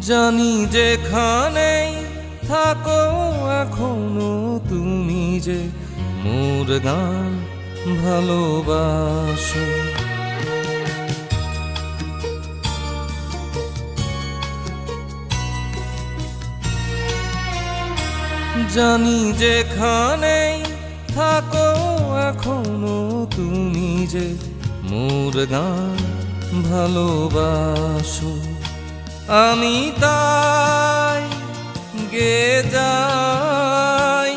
জানি যেখানেই থাকো এখনও তুমি যে মোর গান ভালোবাসো। জানি যেখানেই থাকো এখনও তুমি যে মোর গান ভালোবাসো। আমি তাই গে যাই।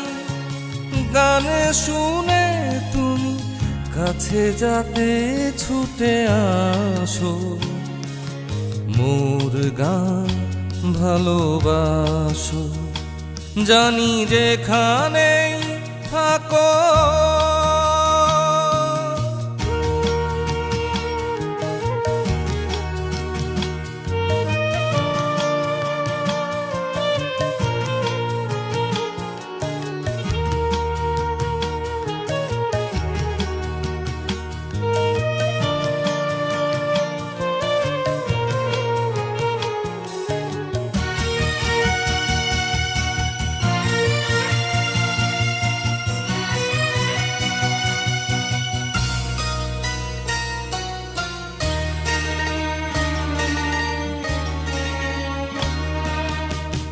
গান শুনে তুমি কাছে যাতে ছুটে আসো। মোর গান ভালোবাসো। জানি যেখানেই থাকো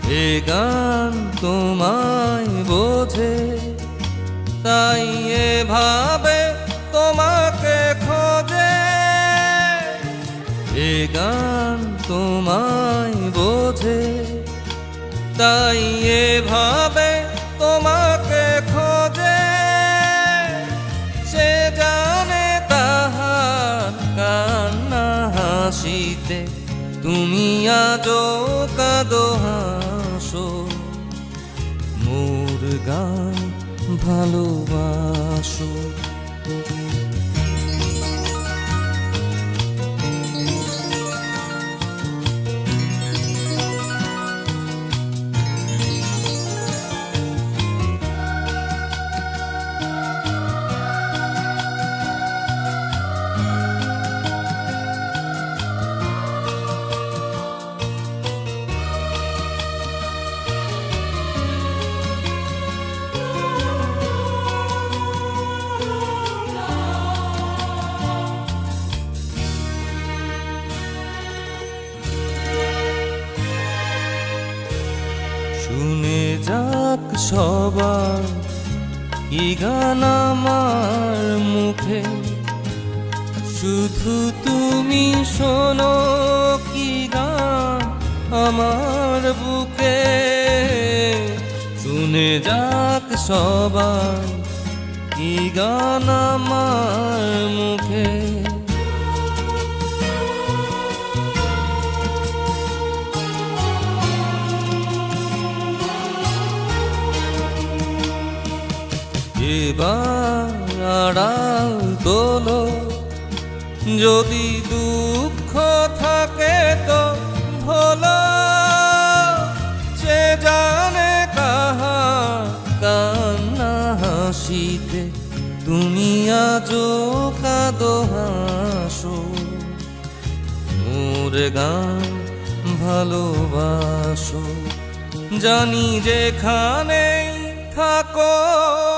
এ গান তোমায় বোঝে, তাই এভাবে তোমাকে খোঁজে। এ গান তোমায় বোঝে, তাই এভাবে তোমাকে খোঁজে। সে জানে তাহার কান্না হাসিতে, তুমি আজো কাদো হাসো মোর গান ভালোবাসো। শুনে যাক সবার কি গান আমার মুখে। শুধু তুমি শোনো কি গান আমার বুকে। শুনে যাক সবার কি গান আমার মুখে। আড়াল তোলো যদি দুঃখ থাকে তো ভোলো। সে জানে কাহা হাসিতে। তুমি আজো কাদো হাসো। মোর গান ভালোবাসো। জানি যেখানেই থাকো।